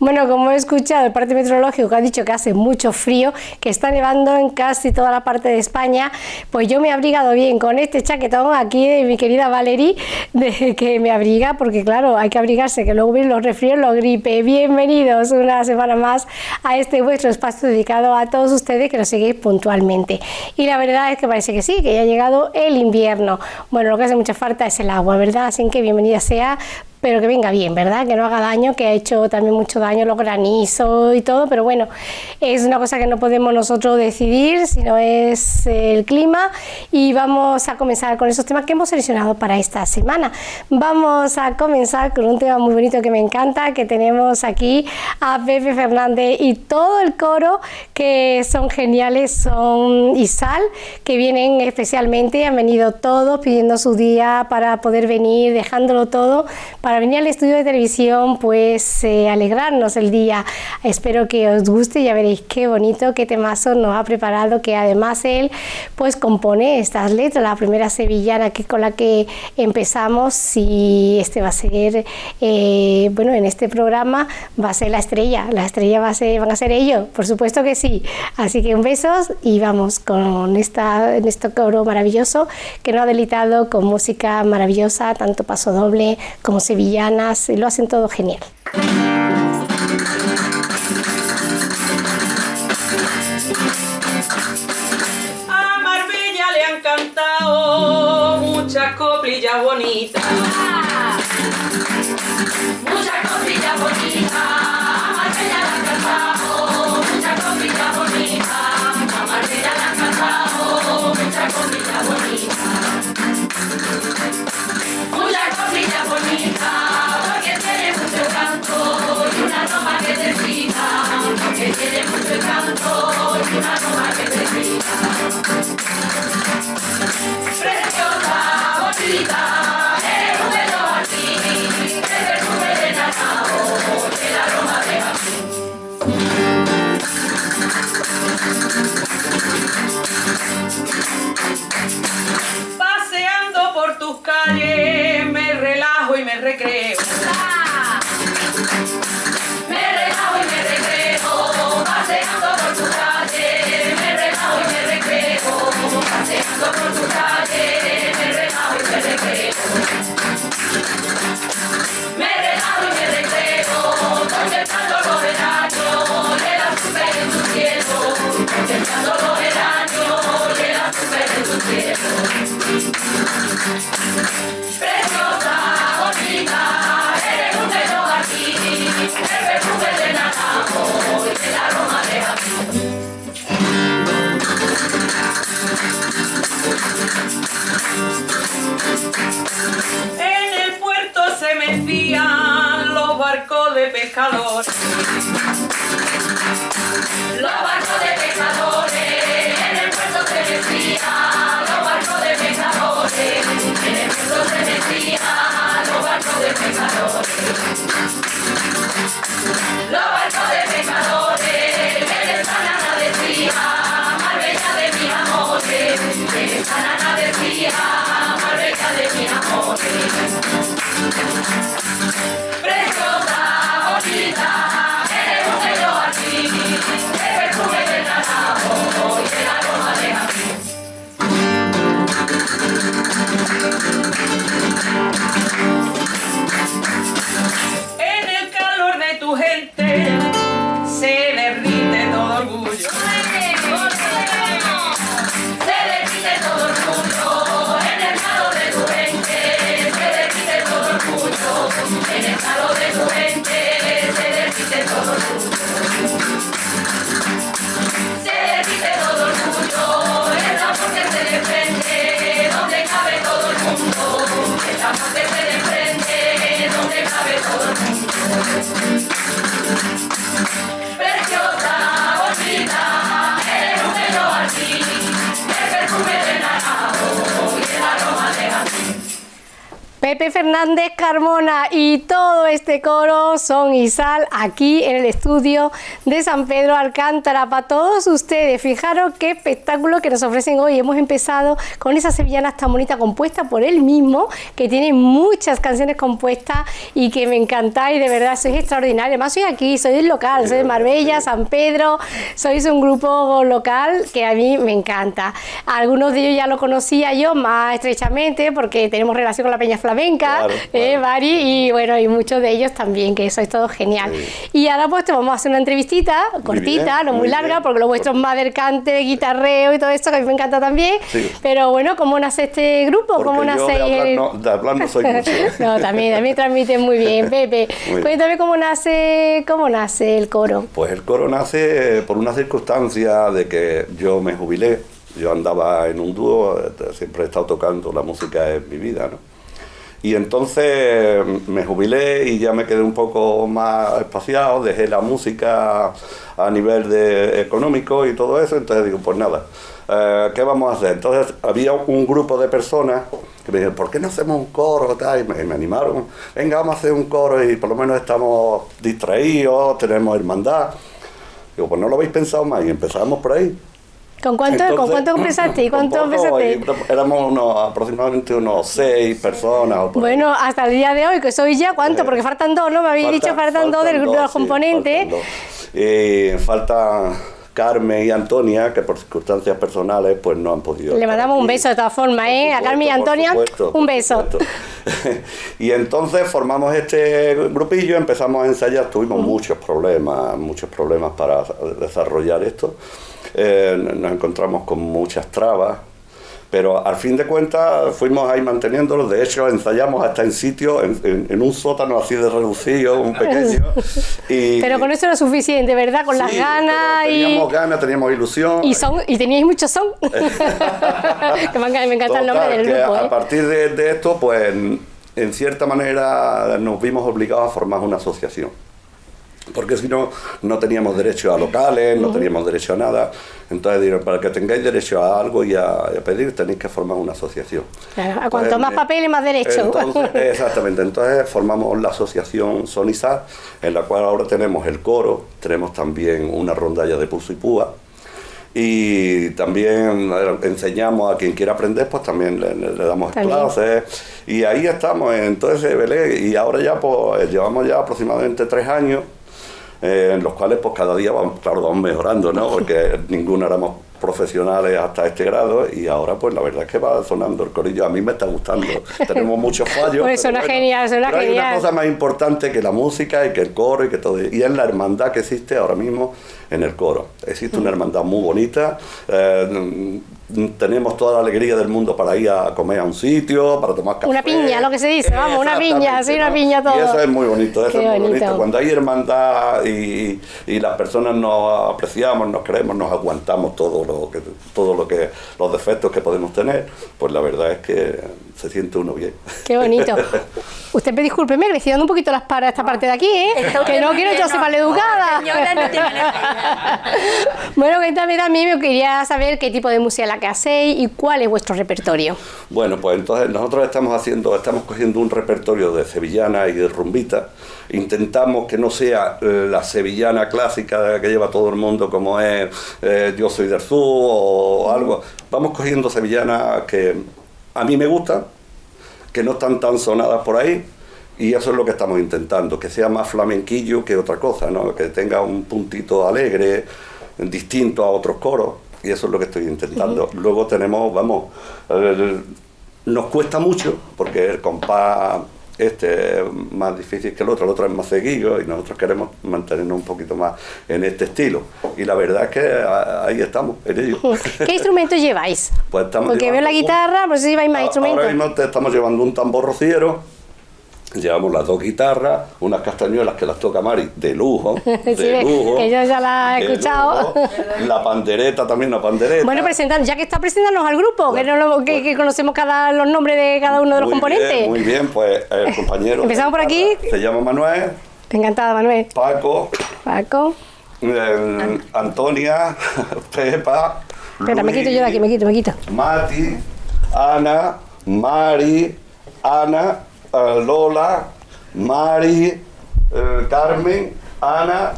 Bueno, como he escuchado el parte meteorológico que ha dicho que hace mucho frío, que está nevando en casi toda la parte de España, pues yo me he abrigado bien con este chaquetón aquí de mi querida Valerie, de que me abriga, porque claro, hay que abrigarse, que luego vienen los resfríos, los gripe. Bienvenidos una semana más a este vuestro espacio dedicado a todos ustedes que nos seguís puntualmente. Y la verdad es que parece que sí, que ya ha llegado el invierno. Bueno, lo que hace mucha falta es el agua, ¿verdad? Así que bienvenida sea pero que venga bien, ¿verdad? Que no haga daño, que ha hecho también mucho daño los granizos y todo, pero bueno, es una cosa que no podemos nosotros decidir, sino es el clima y vamos a comenzar con esos temas que hemos seleccionado para esta semana. Vamos a comenzar con un tema muy bonito que me encanta, que tenemos aquí a Pepe Fernández y todo el coro que son geniales, son Isal, que vienen especialmente, han venido todos pidiendo su día para poder venir, dejándolo todo venir al estudio de televisión, pues eh, alegrarnos el día. Espero que os guste, ya veréis qué bonito, qué temazo nos ha preparado, que además él pues compone estas letras, la primera sevillana que con la que empezamos y este va a ser, eh, bueno, en este programa va a ser la estrella, la estrella va a ser, van a ser ellos, por supuesto que sí. Así que un besos y vamos con esta, en este coro maravilloso que nos ha delitado con música maravillosa, tanto paso doble como sevillana y lo hacen todo genial. A Marbella le han cantado muchas coplillas bonitas. Pepe Fernández Carmona y todo este coro son y sal aquí en el estudio de San Pedro Alcántara para todos ustedes. Fijaros qué espectáculo que nos ofrecen hoy. Hemos empezado con esa sevillana tan bonita compuesta por él mismo, que tiene muchas canciones compuestas y que me encantáis, de verdad, sois extraordinarios. Además, soy aquí, soy del local, soy de Marbella, San Pedro, sois un grupo local que a mí me encanta. Algunos de ellos ya lo conocía yo más estrechamente porque tenemos relación con la Peña Flamenca, eh, Mari, y bueno, y muchos de ellos también, que eso es todo genial. Y ahora pues te vamos a hacer una entrevistita cortita, no muy, larga, porque lo vuestro es más del cante, guitarreo y todo esto, que a mí me encanta también. Pero bueno, ¿cómo nace este grupo? ¿Cómo nace de hablar, no, de hablar no soy mucho. no, también, también transmite muy bien, Pepe. Cuéntame cómo nace, cómo nace el coro. Pues el coro nace por una circunstancia de que yo me jubilé. Yo andaba en un dúo, siempre he estado tocando la música en mi vida, ¿no? Y entonces me jubilé y ya me quedé un poco más espaciado, dejé la música a nivel de económico y todo eso, entonces digo, pues nada, eh, ¿qué vamos a hacer? Entonces había un grupo de personas que me dijeron, ¿por qué no hacemos un coro? Y me, me animaron, venga, vamos a hacer un coro y por lo menos estamos distraídos, tenemos hermandad. Digo, pues no lo habéis pensado más y empezamos por ahí. ¿Con cuánto, ¿con cuánto empezaste? ¿Y cuánto empezaste? Éramos unos, aproximadamente unos seis personas. bueno, hasta el día de hoy, que soy ya, ¿cuánto? Porque faltan dos, ¿no? Me habéis dicho faltan, dos del grupo de los componentes. Y falta Carmen y Antonia, que por circunstancias personales pues no han podido. Le mandamos un beso de todas formas, ¿eh? a Carmen y Antonia, un beso. y entonces formamos este grupillo, empezamos a ensayar, tuvimos muchos problemas, muchos problemas para desarrollar esto. Eh, nos encontramos con muchas trabas, pero al fin de cuentas fuimos ahí manteniéndolo, de hecho ensayamos hasta en sitio, en, un sótano así de reducido, un pequeño. Y, pero con eso era suficiente, ¿verdad? Con las ganas teníamos ganas, teníamos ilusión. Y son y teníais mucho son. que me encanta el nombre del grupo. A ¿eh? partir de, de esto, pues en cierta manera nos vimos obligados a formar una asociación porque si no, no teníamos derecho a locales, no teníamos derecho a nada. Entonces, para que tengáis derecho a algo y a, pedir, tenéis que formar una asociación. Claro, a cuanto más papel, más derecho. exactamente, entonces formamos la asociación Sonizar, en la cual ahora tenemos el coro, tenemos también una rondalla de puso y púa, y también enseñamos a quien quiera aprender, pues también le, damos clases. Y ahí estamos, entonces, Belén, y ahora ya pues llevamos ya aproximadamente tres años eh, en los cuales pues cada día vamos, claro, vamos mejorando, ¿no? Porque ninguno éramos profesionales hasta este grado y ahora pues la verdad es que va sonando el corillo, a mí me está gustando, tenemos muchos fallos. Pues suena genial, suena pero genial. Hay una cosa más importante que la música y que el coro y que todo, y es la hermandad que existe ahora mismo en el coro. Existe una hermandad muy bonita, eh, tenemos toda la alegría del mundo para ir a comer a un sitio, para tomar café. Una piña, lo que se dice, vamos, una piña, sí, una piña todo. Y eso es muy bonito, eso es muy bonito. Cuando hay hermandad y, y, las personas nos apreciamos, nos queremos, nos aguantamos todo lo que, todo lo que, los defectos que podemos tener, pues la verdad es que se siente uno bien. Qué bonito. Usted me disculpe, me estoy dando un poquito las paras esta parte de aquí, ¿eh? que no quiero yo ser maleducada. bueno, cuéntame también, me quería saber qué tipo de música la que hacéis y cuál es vuestro repertorio. Bueno, pues entonces nosotros estamos haciendo, estamos cogiendo un repertorio de sevillana y de rumbita. Intentamos que no sea eh, la sevillana clásica que lleva todo el mundo, como es eh, Yo soy del sur o algo. Vamos cogiendo sevillana que a mí me gusta, que no están tan sonadas por ahí, y eso es lo que estamos intentando, que sea más flamenquillo que otra cosa, ¿no? que tenga un puntito alegre, distinto a otros coros, y eso es lo que estoy intentando. Luego tenemos, vamos, nos cuesta mucho, porque el compás este es más difícil que el otro, el otro es más seguido y nosotros queremos mantenernos un poquito más en este estilo. Y la verdad es que ahí estamos, en ello. ¿Qué instrumentos lleváis? Pues estamos Porque veo la guitarra, pues si lleváis más instrumentos. Ahora mismo estamos llevando un tambor rociero, Llevamos las dos guitarras, unas castañuelas que las toca Mari de lujo, de lujo. Que yo ya la he escuchado. La pandereta también, la pandereta. Bueno, presentando, ya que está presentándonos al grupo, que, no que, conocemos cada los nombres de cada uno de los componentes. muy bien, pues el compañero. Empezamos por aquí. Se llama Manuel. Encantada, Manuel. Paco. Paco. Antonia, Pepa. Espera, me quito yo de aquí, me quito, me quito. Mati, Ana, Mari, Ana eh, Lola, Mari, eh, Carmen, Ana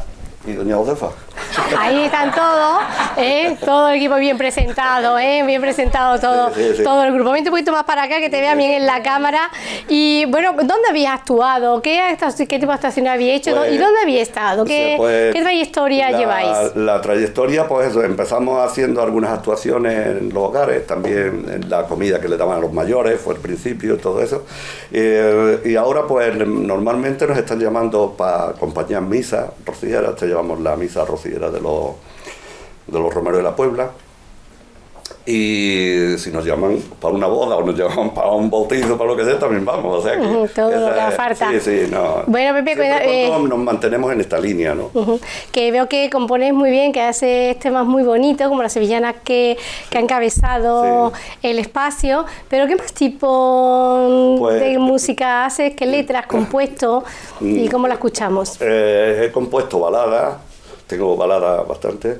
y doña Josefa. Ahí están todos, ¿eh? todo el equipo bien presentado, ¿eh? bien presentado todo, Sí, sí, todo el grupo. Vente un poquito más para acá que te vean bien en la cámara. Y bueno, ¿dónde habías actuado? ¿Qué, tipo de actuaciones habías hecho? Pues, ¿Y dónde habías estado? ¿Qué, Pues, qué trayectoria la- lleváis? La trayectoria, pues eso, empezamos haciendo algunas actuaciones en los hogares, también en la comida que le daban a los mayores, fue el principio todo eso. Eh, y ahora, pues normalmente nos están llamando para acompañar misa rociera, te llevamos la misa rociera de los, de los romeros de la Puebla. Y si nos llaman para una boda o nos llaman para un bautizo, para lo que sea, también vamos. O sea que todo lo que es- falta. Sí, sí, no. Bueno, Pepe, cuida- eh, cuando nos mantenemos en esta línea, ¿no? Que veo que componéis muy bien, que haces temas muy bonitos, como las sevillanas que, que han encabezado Sí. el espacio. Pero ¿qué más tipo Pues- de música haces? ¿Qué letras has compuesto? ¿Y cómo la escuchamos? Eh, he compuesto baladas, tengo baladas bastante,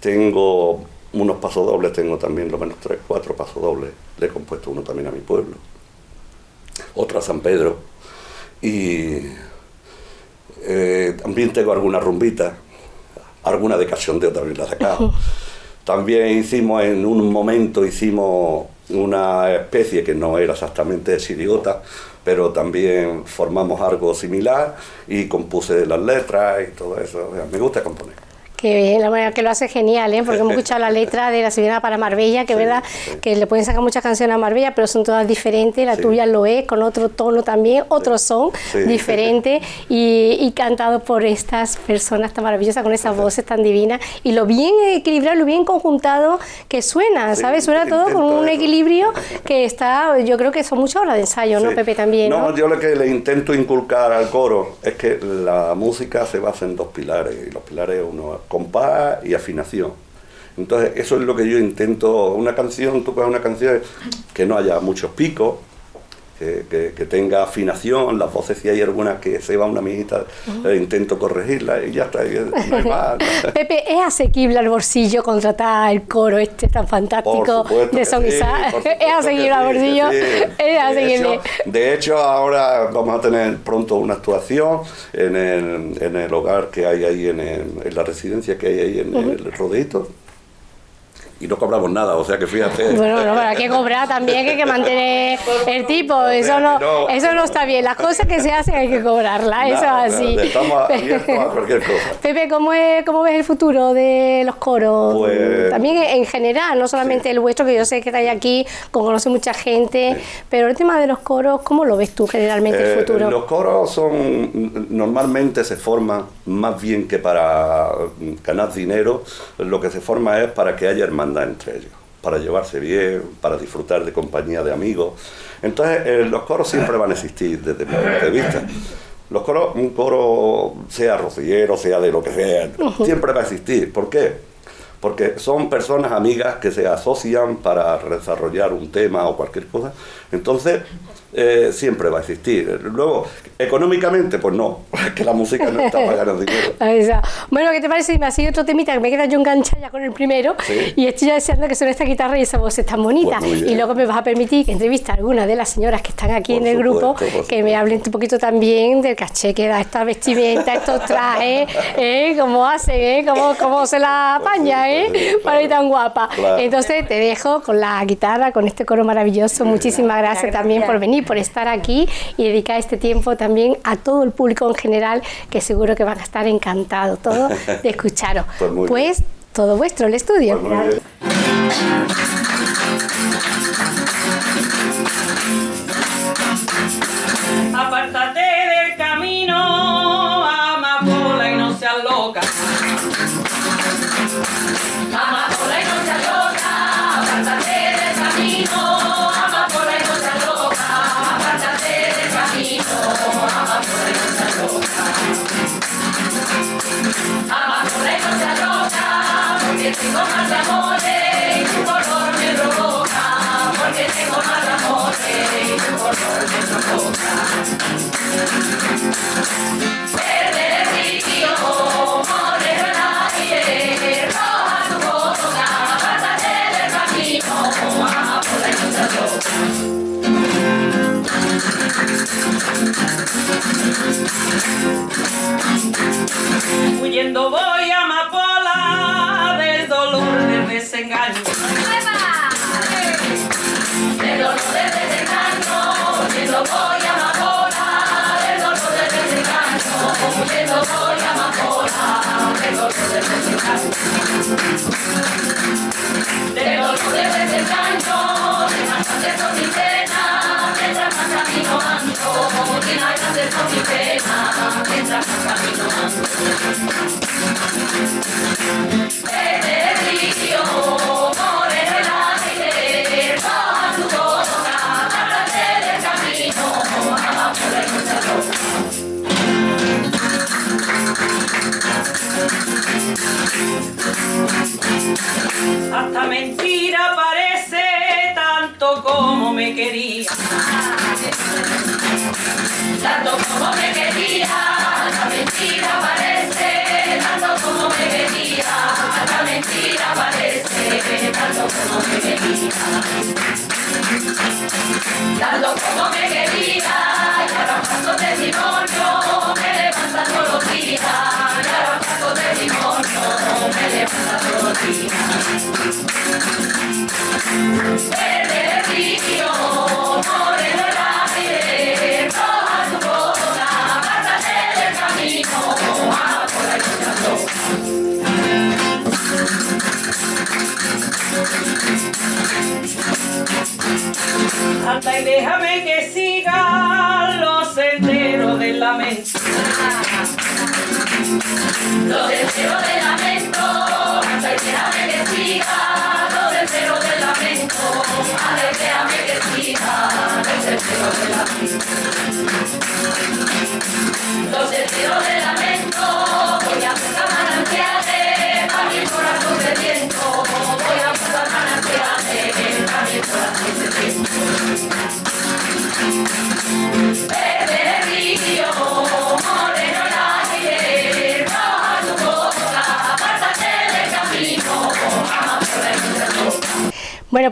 tengo unos pasodobles, tengo también lo menos tres, cuatro pasodobles, le he compuesto uno también a mi pueblo, otro a San Pedro, y eh, también tengo alguna rumbita, alguna de cachondeo también la he sacado. También hicimos en un momento, hicimos una especie que no era exactamente de chirigota, pero también formamos algo similar y compuse las letras y todo eso. O sea, me gusta componer. Que bien, la manera que lo hace genial, ¿eh? porque hemos escuchado la letra de la Sevillana para Marbella, que es Sí, verdad sí. que le pueden sacar muchas canciones a Marbella, pero son todas diferentes, la Sí. tuya lo es, con otro tono también, otro son diferente y, y cantado por estas personas tan maravillosas, con esas voces tan divinas y lo bien equilibrado, lo bien conjuntado que suena, ¿sabes? Suena todo con un equilibrio que está, yo creo que son muchas horas de ensayo, ¿no. Pepe? También, ¿no? No, yo lo que le intento inculcar al coro es que la música se basa en dos pilares, y los pilares uno compás y afinación. Entonces, eso es lo que yo intento, una canción, tú una canción que no haya muchos picos, que, que- que tenga afinación, las voces si hay algunas que se va una amiguita, eh, intento corregirla y ya está, y no hay más. Pepe, ¿es asequible al bolsillo contratar el coro este tan fantástico de Son sí, ¿Es asequible al bolsillo? sí. Es De asequible. hecho, de hecho, ahora vamos a tener pronto una actuación en el, en el hogar que hay ahí, en, el- en la residencia que hay ahí en el rodeito. Y no cobramos nada, o sea que fíjate. Bueno, no, pero hay que cobrar también, hay que mantener el tipo, eso no, eso no está bien, las cosas que se hacen hay que cobrarlas, eso es así. Estamos abiertos a cualquier cosa. Pepe, ¿cómo, es, ¿cómo ves el futuro de los coros? Pues- También en general, no solamente el vuestro, que yo sé que estáis aquí, conoce mucha gente, pero el tema de los coros, ¿cómo lo ves tú generalmente el Eh, futuro? Los coros son normalmente se forman más bien que para ganar dinero, lo que se forma es para que haya hermandad entre ellos, para llevarse bien, para disfrutar de compañía de amigos. Entonces, eh, los coros siempre van a existir desde mi punto de vista. Los coros, un coro, sea rociero, sea de lo que sea, siempre va a existir. ¿Por qué? Porque son personas amigas que se asocian para desarrollar un tema o cualquier cosa. Entonces, eh, siempre va a existir. Luego, económicamente, pues no, que la música no está para ganar dinero. Bueno, ¿qué te parece si me ha sido otro temita que me queda yo enganchada ya con el primero? Sí. Y estoy ya deseando que suene esta guitarra y esa voz es tan bonita. Pues y luego me vas a permitir que entreviste a alguna de las señoras que están aquí Por en el grupo, supuesto, que me hablen un poquito también del caché que da esta vestimenta, estos trajes, ¿eh? cómo hacen, ¿eh? cómo, cómo se la apaña, ¿eh? Supuesto, para ir tan guapa. Claro. Entonces te dejo con la guitarra, con este coro maravilloso. Muchísimas gracias también por venir, por estar aquí y dedicar este tiempo también a todo el público en general, que seguro que van a estar encantados todos de escucharos. Pues Pues todo vuestro, el estudio. Pues. Apártate del camino, quería. Tanto como me quería, la mentira parece, tanto como me quería, la mentira parece, tanto como me quería. Tanto como me quería, y ahora paso testimonio, me levanta todos los días, y ahora testimonio, me levanta todos los días. Anda y déjame que siga los senderos del lamento. Los deseos del lamento, hasta y déjame que siga, los deseos del lamento, y déjame que siga, los deseos del lamento.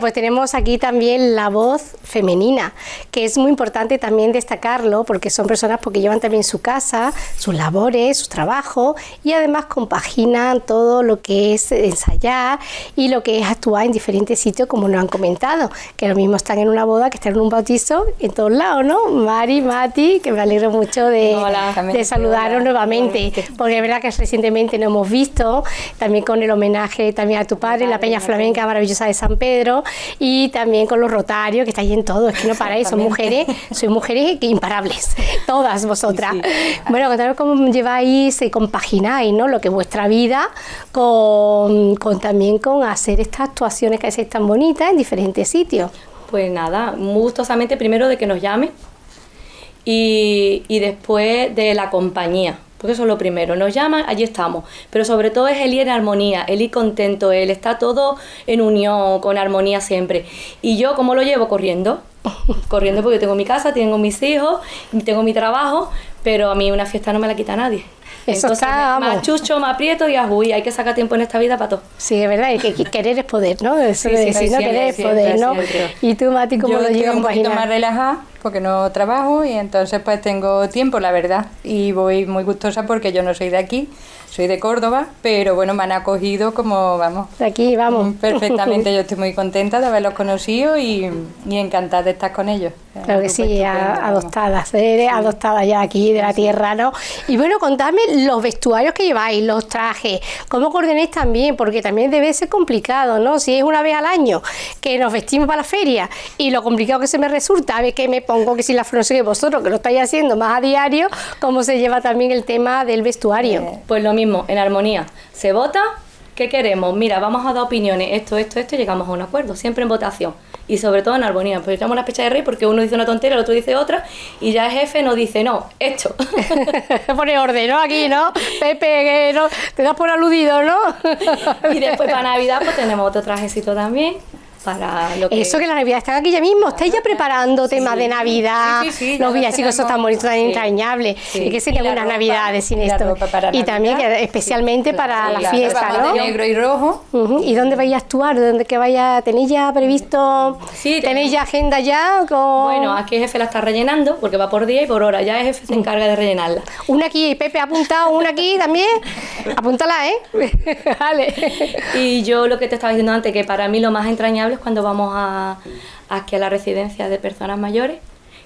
Pues tenemos aquí también la voz femenina, que es muy importante también destacarlo porque son personas porque llevan también su casa, sus labores, su trabajo y además compaginan todo lo que es ensayar y lo que es actuar en diferentes sitios como nos han comentado, que lo mismo están en una boda que están en un bautizo en todos lados, ¿no? Mari, Mati, que me alegro mucho de, Hola. de saludaros nuevamente, porque es verdad que recientemente nos hemos visto, también con el homenaje también a tu padre, la Peña Flamenca maravillosa de San Pedro, y también con los rotarios, que estáis en todo, es que no paráis, son mujeres, sois mujeres que imparables, todas vosotras. Bueno, contaros cómo lleváis y compagináis, ¿no? Lo que es vuestra vida con, con también con hacer estas actuaciones que hacéis tan bonitas en diferentes sitios. Pues nada, muy gustosamente primero de que nos llame y, y después de la compañía, porque eso es lo primero. Nos llaman, allí estamos, pero sobre todo es el ir en armonía, el ir contento, él está todo en unión, con armonía siempre. Y yo, ¿cómo lo llevo? Corriendo. Corriendo porque tengo mi casa, tengo mis hijos, tengo mi trabajo, pero a mí una fiesta no me la quita nadie. Eso Entonces, está, más chucho, más aprieto y ajuy. Hay que sacar tiempo en esta vida para todo. Sí, es verdad, que, que querer es poder, ¿no? Eso Sí, de sí, decir, ¿no? siempre, Querer es siempre, poder, ¿no? siempre. Y tú, Mati, ¿cómo Yo lo llevas un poquito más relajada porque no trabajo y entonces pues tengo tiempo, la verdad. Y voy muy gustosa porque yo no soy de aquí, soy de Córdoba, pero bueno, me han acogido como, vamos, De aquí, vamos. Mm, perfectamente. Yo estoy muy contenta de haberlos conocido y, y encantada de estar con ellos. Claro que sí, a- adoptadas, eres adoptada ya aquí de la tierra, ¿no? Y bueno, contadme los vestuarios que lleváis, los trajes, cómo coordináis también, porque también debe ser complicado, ¿no? Si es una vez al año que nos vestimos para la feria y lo complicado que se me resulta, a ver qué me pongo, que si la sé qué vosotros, que lo estáis haciendo más a diario, cómo se lleva también el tema del vestuario. Pues lo mismo, en armonía. Se vota, ¿qué queremos? Mira, vamos a dar opiniones, esto, esto, esto, y llegamos a un acuerdo, siempre en votación. Y sobre todo en armonía, pues echamos la fecha de rey porque uno dice una tontera, el otro dice otra, y ya el jefe nos dice, no, esto. Pone orden, ¿no? Aquí, ¿no? Pepe, no, te das por aludido, ¿no? y después para Navidad pues tenemos otro trajecito también. Para lo que Eso que la Navidad está aquí ya mismo, estáis ya preparando temas de Navidad, Sí, sí, sí, los lo villancicos son tan bonitos, tan Sí. entrañables, Sí. y que serían la unas navidades sin la esto. y también que especialmente para Sí, la claro, fiesta, ¿no? de negro y rojo. Ujú, ¿Y dónde vais a actuar? ¿Dónde que vaya? ¿Tenéis ya previsto? Sí, ¿Tenéis ya agenda ya? Con... Bueno, aquí el jefe la está rellenando porque va por día y por hora. Ya el jefe se encarga de rellenarla. Una aquí, Pepe ha apuntado una aquí también. Apúntala, ¿eh? vale. Y yo lo que te estaba diciendo antes, que para mí lo más entrañable cuando vamos a, aquí a la residencia de personas mayores,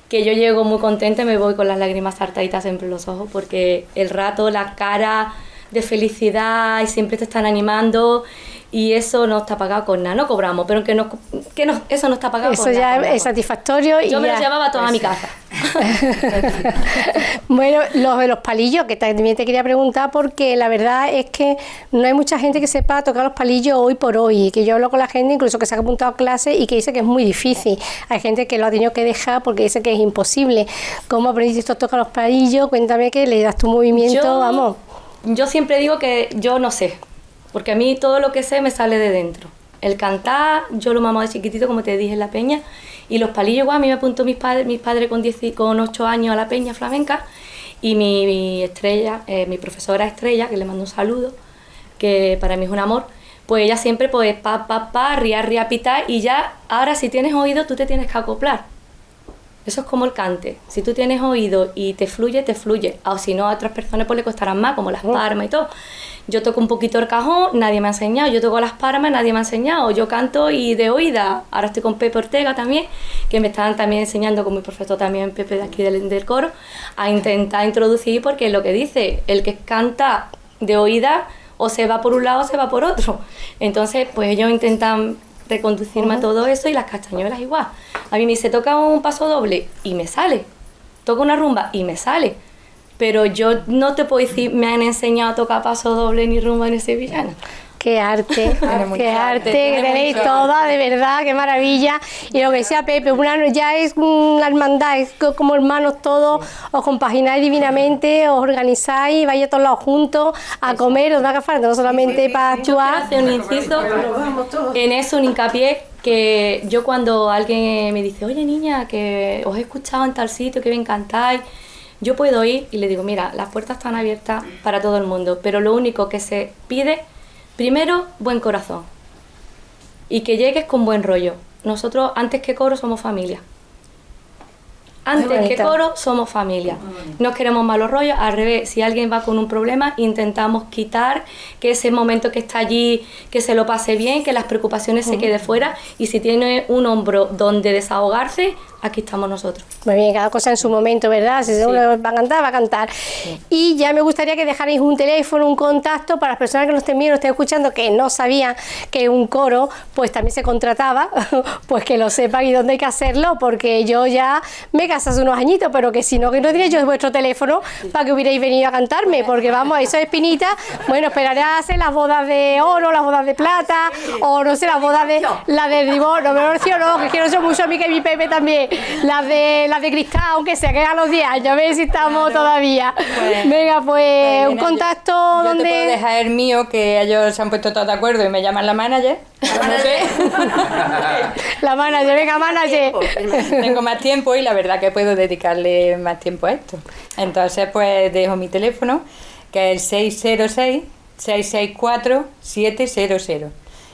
que yo llego muy contenta y me voy con las lágrimas saltaditas siempre en los ojos, porque el rato, la cara de felicidad y siempre te están animando y eso no está pagado con nada, no cobramos, pero que, no, que no, eso no está pagado Eso con nada. ya con nada. es satisfactorio. y Yo me ya. lo llevaba toda a mi casa. bueno, los de los palillos, que también te quería preguntar, porque la verdad es que no hay mucha gente que sepa tocar los palillos hoy por hoy, que yo hablo con la gente, incluso que se ha apuntado a clases y que dice que es muy difícil. Hay gente que lo ha tenido que dejar porque dice que es imposible. ¿Cómo aprendiste a tocar los palillos? Cuéntame que le das tu movimiento, Yo- vamos. Yo siempre digo que yo no sé, porque a mí todo lo que sé me sale de dentro. El cantar, yo lo mamaba de chiquitito, como te dije en la peña, y los palillos, igual, a mí me apuntó mis padres, mis padres con, 10 y- con 8 años a la peña flamenca, y mi, mi estrella, eh, mi profesora estrella, que le mando un saludo, que para mí es un amor, pues ella siempre, pues, pa, pa, pa, ría, ría, pitar, y ya, ahora si tienes oído, tú te tienes que acoplar. Eso es como el cante. Si tú tienes oído y te fluye, te fluye. O si no, a otras personas pues le costarán más, como las palmas y todo. Yo toco un poquito el cajón, nadie me ha enseñado. Yo toco las palmas, nadie me ha enseñado. Yo canto y de oída. Ahora estoy con Pepe Ortega también, que me están también enseñando con mi profesor también, Pepe de aquí del, del coro, a intentar introducir, porque es lo que dice, el que canta de oída o se va por un lado o se va por otro. Entonces, pues ellos intentan reconducirme a todo eso y las castañuelas igual. A mí me dice, toca un paso doble y me sale. Toca una rumba y me sale. Pero yo no te puedo decir, me han enseñado a tocar paso doble ni rumba ni sevillana. Qué arte, qué arte, que tenéis toda, de verdad, qué maravilla. Y lo que decía Pepe, una, ya es una hermandad, es co- como hermanos todos, os compagináis divinamente, os organizáis, vais a todos lados juntos a comer, os da que falta, no solamente para actuar. hacer un inciso en eso, un hincapié, que yo cuando alguien me dice, oye niña, que os he escuchado en tal sitio, que me encantáis, yo puedo ir y le digo, mira, las puertas están abiertas para todo el mundo, pero lo único que se pide, primero, buen corazón y que llegues con buen rollo. Nosotros, antes que coro, somos familia. Antes que coro, somos familia. No queremos malos rollos, al revés, si alguien va con un problema, intentamos quitar que ese momento que está allí, que se lo pase bien, que las preocupaciones se quede fuera y si tiene un hombro donde desahogarse, aquí estamos nosotros. Muy bien, cada cosa en su momento, ¿verdad? Si uno va a cantar, va a cantar. Y ya me gustaría que dejarais un teléfono, un contacto para las personas que nos estén viendo, estén escuchando, que no sabían que un coro, pues también se contrataba, pues que lo sepan y dónde hay que hacerlo, porque yo ya me hace unos añitos, pero que si no, que no diría yo vuestro teléfono para que hubierais venido a cantarme, porque vamos, eso es espinita. Bueno, esperaré a hacer las bodas de oro, las bodas de plata, o no sé, las bodas de la de divorcio, no, divorcio no, que quiero ser mucho a mí que mi Pepe también, las de las de cristal, aunque se quedan los 10 años, a ver si estamos todavía. Pues- Venga, pues, un mira, yo- contacto yo donde. te puedo dejar el mío, que ellos se han puesto todos de acuerdo y me llaman la manager. La manager, venga, manager. Tengo más tiempo y la verdad que puedo dedicarle más tiempo a esto. Entonces, pues dejo mi teléfono, que es 606-664-700.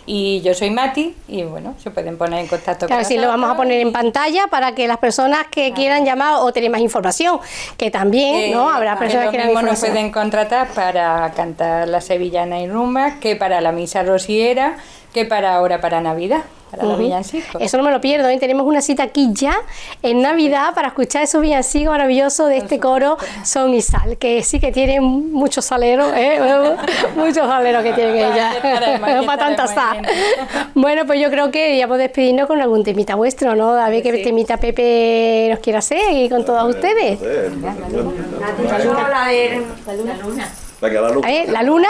Y yo soy Mati y bueno, se pueden poner en contacto Claro, con sí, lo vamos a poner en pantalla para que las personas que quieran llamar o tener más información, que también, Eh, ¿no? Habrá personas que quieran nos pueden contratar para cantar la sevillana y rumba, que para la misa rociera, que para ahora para Navidad, para los Ujú. villancicos. Eso no me lo pierdo, ¿eh? tenemos una cita aquí ya en Navidad para escuchar esos villancicos maravillosos de este coro Son y Sal, que sí que tienen muchos saleros, ¿eh? muchos saleros que tienen aquí para tanta sal. Bueno, pues yo creo que deberíamos despedirnos con algún temita vuestro, ¿no? A ver qué temita Pepe nos quiere hacer y con todos ustedes. Eh, La luna. Venga, la luna. ¿Eh? ¿La luna?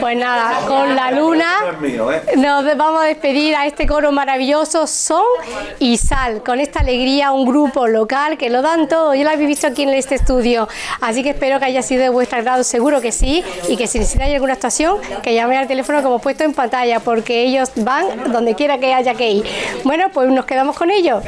Pues nada, con la luna ¿eh? nos vamos a despedir a este coro maravilloso Son y Sal, con esta alegría, un grupo local que lo dan todo. Yo lo habéis visto aquí en este estudio, así que espero que haya sido de vuestro agrado, seguro que sí, y que si necesitáis alguna actuación, que llaméis al teléfono como he puesto en pantalla, porque ellos van donde quiera que haya que ir. Bueno, pues nos quedamos con ellos.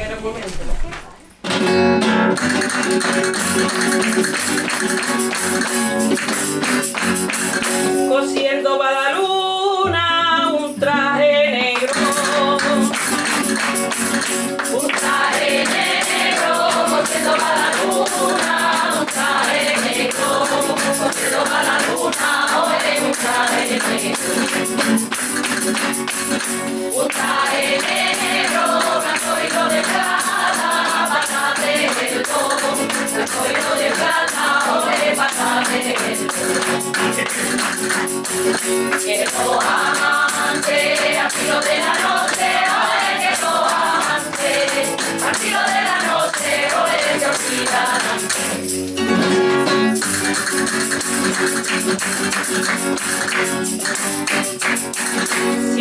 Si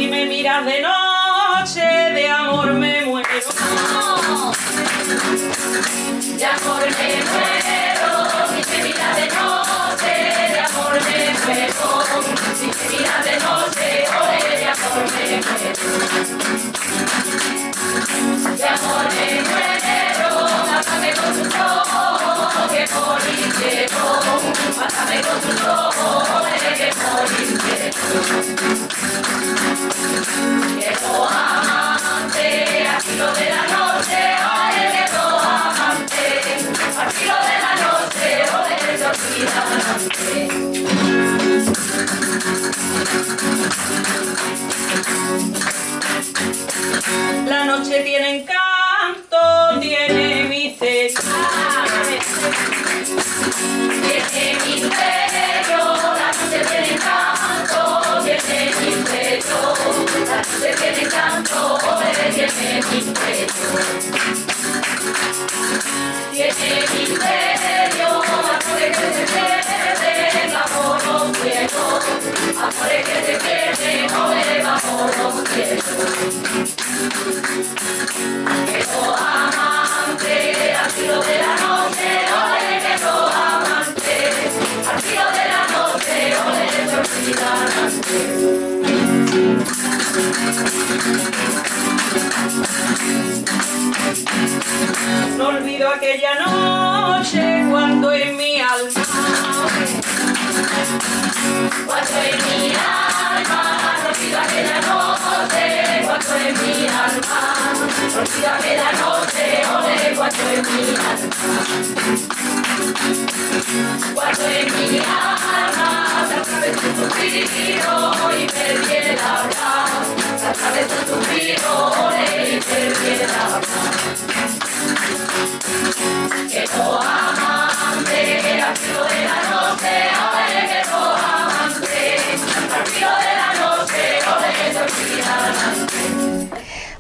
me miras de noche, de amor me muero. De amor me amor de amor noche tiene aquella noche cuando en mi alma Cuando en mi alma, olvido aquella noche, cuando en mi alma, olvido aquella noche, ole, cuando en mi alma. Cuando en mi alma se atravesó un suspiro y perdí el habla, se atravesó un suspiro, ole, y perdí el habla.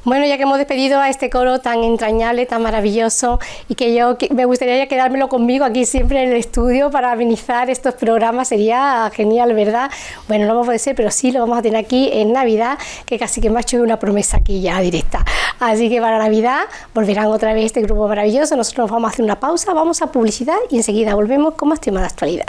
Bueno, ya que hemos despedido a este coro tan entrañable, tan maravilloso, y que yo me gustaría ya quedármelo conmigo aquí siempre en el estudio para amenizar estos programas, sería genial, ¿verdad? Bueno, no va a poder ser, pero sí lo vamos a tener aquí en Navidad, que casi que me ha hecho una promesa aquí ya directa. Así que para Navidad volverán otra vez este grupo maravilloso, nosotros nos vamos a hacer una pausa, vamos a publicidad y enseguida volvemos con más temas de actualidad.